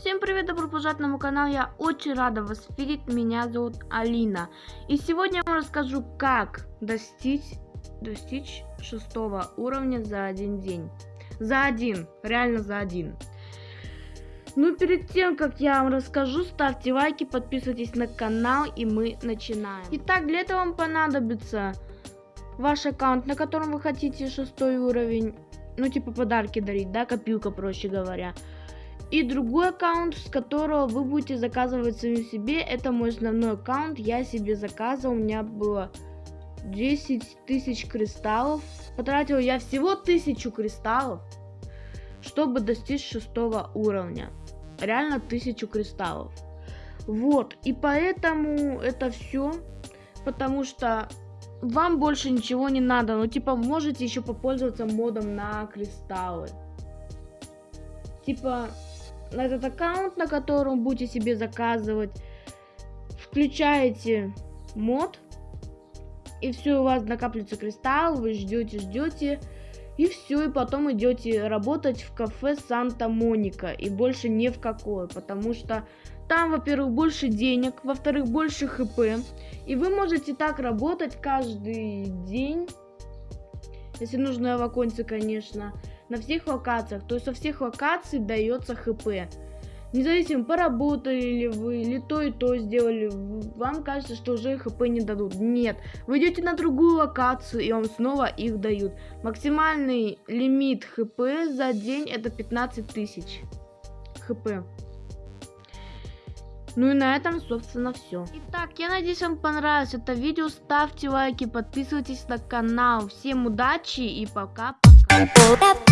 Всем привет, добро пожаловать на мой канал, я очень рада вас видеть, меня зовут Алина. И сегодня я вам расскажу, как достичь, достичь шестого уровня за один день. За один, реально за один. Ну, перед тем, как я вам расскажу, ставьте лайки, подписывайтесь на канал, и мы начинаем. Итак, для этого вам понадобится ваш аккаунт, на котором вы хотите шестой уровень, ну, типа подарки дарить, да, копилка, проще говоря. И другой аккаунт, с которого вы будете заказывать самим себе, это мой основной аккаунт, я себе заказывал, у меня было 10 тысяч кристаллов. Потратил я всего тысячу кристаллов, чтобы достичь шестого уровня. Реально тысячу кристаллов. Вот, и поэтому это все, потому что вам больше ничего не надо, ну типа можете еще попользоваться модом на кристаллы. Типа этот аккаунт, на котором будете себе заказывать, включаете мод, и все, у вас накапливается кристалл, вы ждете, ждете, и все, и потом идете работать в кафе Санта-Моника, и больше ни в какое, потому что там, во-первых, больше денег, во-вторых, больше хп, и вы можете так работать каждый день, если нужно в оконце, конечно, на всех локациях. То есть со всех локаций дается хп. Независимо, поработали ли вы, или то и то сделали, вам кажется, что уже хп не дадут. Нет, вы идете на другую локацию, и вам снова их дают. Максимальный лимит хп за день это 15 тысяч хп. Ну и на этом, собственно, все. Итак, я надеюсь, вам понравилось это видео. Ставьте лайки, подписывайтесь на канал. Всем удачи и пока-пока.